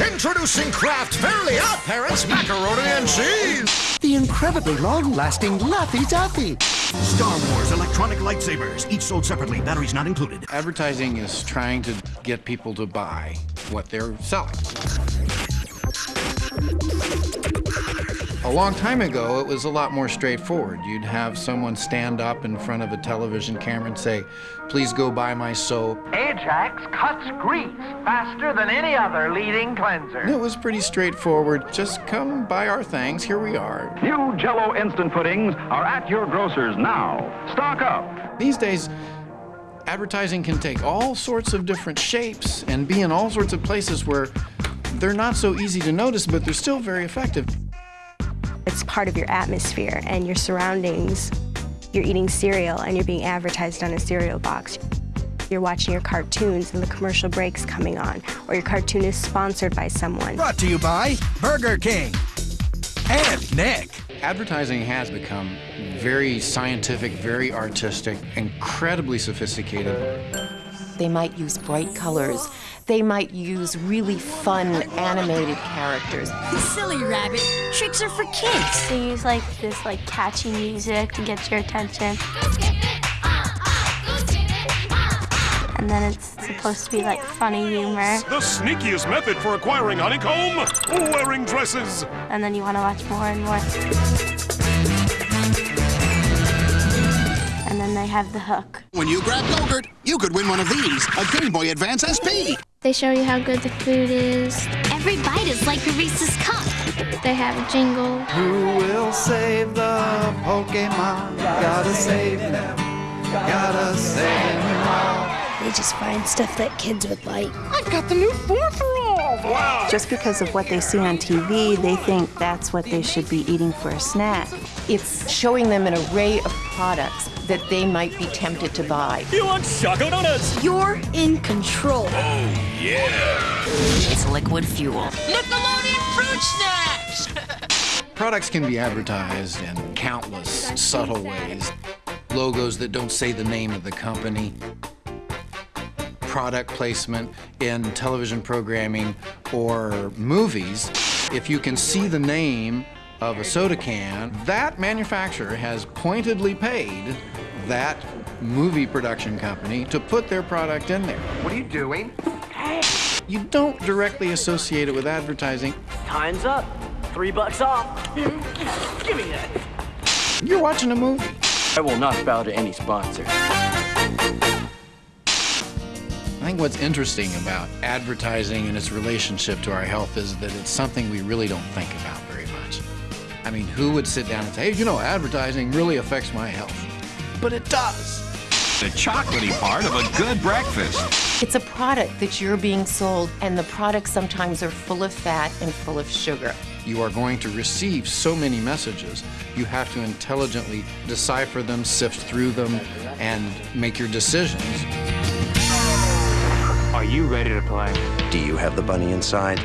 Introducing Kraft Fairly Odd Parents Macaroni and Cheese. The incredibly long-lasting Laffy Taffy. Star Wars electronic lightsabers, each sold separately, batteries not included. Advertising is trying to get people to buy what they're selling. A long time ago, it was a lot more straightforward. You'd have someone stand up in front of a television camera and say, please go buy my soap. Ajax cuts grease faster than any other leading cleanser. And it was pretty straightforward. Just come buy our things, here we are. New Jello instant puddings are at your grocers now. Stock up. These days, advertising can take all sorts of different shapes and be in all sorts of places where they're not so easy to notice, but they're still very effective. It's part of your atmosphere and your surroundings. You're eating cereal and you're being advertised on a cereal box. You're watching your cartoons and the commercial breaks coming on, or your cartoon is sponsored by someone. Brought to you by Burger King and Nick. Advertising has become very scientific, very artistic, incredibly sophisticated. They might use bright colors. They might use really fun animated characters. Silly rabbit. Tricks are for kids. They use like this like catchy music to get your attention. And then it's supposed to be like funny humor. The sneakiest method for acquiring honeycomb? Wearing dresses. And then you want to watch more and more. And they have the hook. When you grab yogurt, you could win one of these, a Game Boy Advance SP. They show you how good the food is. Every bite is like a Reese's cup. They have a jingle. Who will save the Pokemon? Gotta save them. Gotta save them all. They just find stuff that kids would like. I've got the new four for all. Wow. Just because of what they see on TV, they think that's what they should be eating for a snack. It's showing them an array of products that they might be tempted to buy. You want Choco Donuts? You're in control. Oh, yeah. It's liquid fuel. Nickelodeon Fruit Snacks! Products can be advertised in countless subtle ways. Logos that don't say the name of the company, product placement in television programming or movies, if you can see the name of a soda can, that manufacturer has pointedly paid that movie production company to put their product in there. What are you doing? You don't directly associate it with advertising. Time's up. Three bucks off. Give me that. You're watching a movie. I will not bow to any sponsor. I think what's interesting about advertising and its relationship to our health is that it's something we really don't think about very much. I mean, who would sit down and say, hey, you know, advertising really affects my health? But it does. The chocolatey part of a good breakfast. It's a product that you're being sold, and the products sometimes are full of fat and full of sugar. You are going to receive so many messages. You have to intelligently decipher them, sift through them, and make your decisions. Are you ready to play? Do you have the bunny inside?